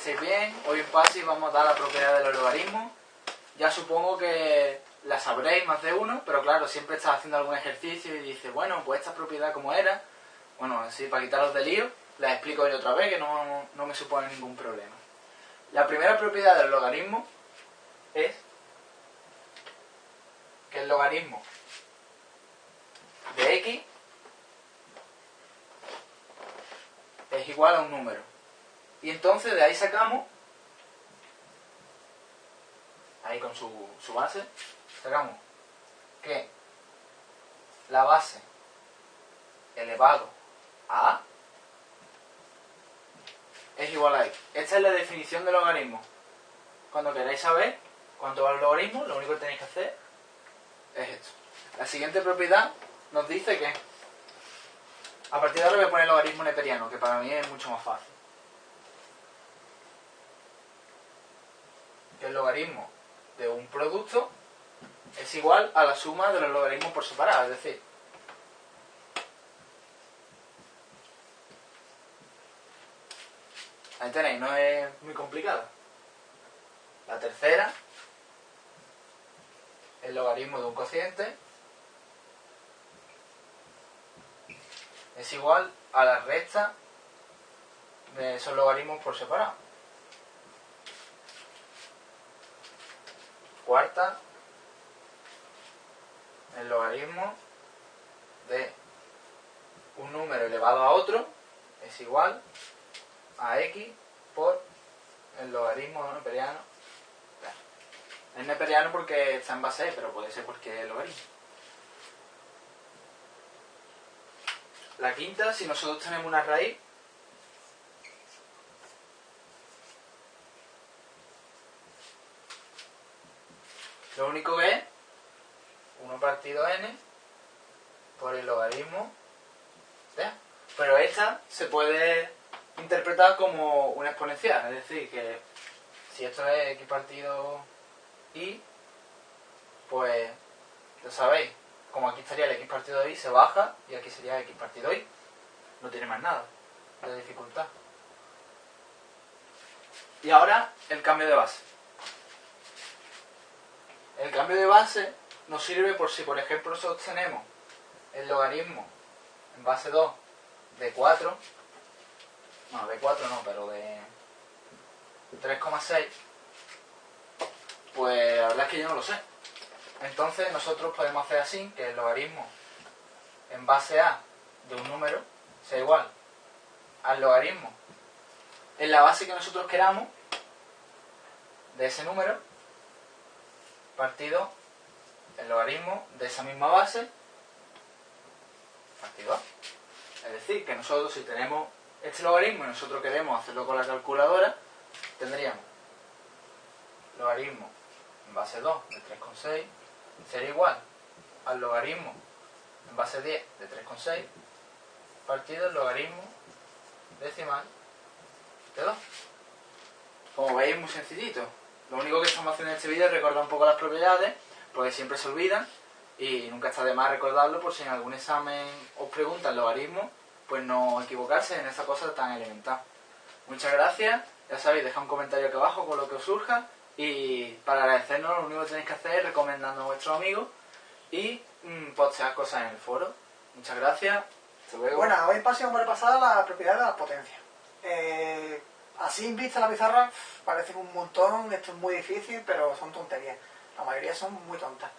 estéis bien. Hoy en PASI vamos a dar la propiedad de los logaritmos. Ya supongo que la sabréis más de uno, pero claro, siempre estás haciendo algún ejercicio y dices, bueno, pues esta propiedad como era. Bueno, así para quitaros de lío, la explico yo otra vez que no, no me supone ningún problema. La primera propiedad del logaritmo es que el logaritmo de x es igual a un número. Y entonces de ahí sacamos, ahí con su, su base, sacamos que la base elevado a a es igual a x. Esta es la definición del logaritmo. Cuando queráis saber cuánto va el logaritmo, lo único que tenéis que hacer es esto. La siguiente propiedad nos dice que a partir de ahora voy a poner el logaritmo neperiano, que para mí es mucho más fácil. Que el logaritmo de un producto es igual a la suma de los logaritmos por separado, es decir, ahí tenéis, no es muy complicado. La tercera, el logaritmo de un cociente es igual a la resta de esos logaritmos por separado. Cuarta, el logaritmo de un número elevado a otro es igual a x por el logaritmo neperiano. Es neperiano porque está en base, pero puede ser porque es logaritmo. La quinta, si nosotros tenemos una raíz, lo único que es 1 partido n por el logaritmo. Pero esta se puede interpretar como una exponencial, es decir, que si esto es x partido y, pues, lo sabéis, como aquí estaría el x partido y, se baja y aquí sería x partido y. No tiene más nada de dificultad. Y ahora el cambio de base. Cambio de base nos sirve por si, por ejemplo, sostenemos el logaritmo en base 2 de 4, no, de 4 no, pero de 3,6, pues la verdad es que yo no lo sé. Entonces nosotros podemos hacer así, que el logaritmo en base a de un número sea igual al logaritmo en la base que nosotros queramos de ese número partido el logaritmo de esa misma base partido A. Es decir, que nosotros si tenemos este logaritmo y nosotros queremos hacerlo con la calculadora, tendríamos logaritmo en base 2 de 3,6 sería igual al logaritmo en base 10 de 3,6 partido el logaritmo decimal de 2. Como veis, muy sencillito. Lo único que estamos haciendo en este vídeo es recordar un poco las propiedades, porque siempre se olvidan, y nunca está de más recordarlo por si en algún examen os preguntan logaritmo, pues no equivocarse en esa cosa tan elemental. Muchas gracias, ya sabéis, dejad un comentario aquí abajo con lo que os surja, y para agradecernos lo único que tenéis que hacer es recomendando a vuestros amigos y mmm, postear cosas en el foro. Muchas gracias. Hasta luego. Bueno, hoy vamos a repasar las propiedades de las potencias. Eh, en vista la pizarra parecen un montón, esto es muy difícil, pero son tonterías. La mayoría son muy tontas.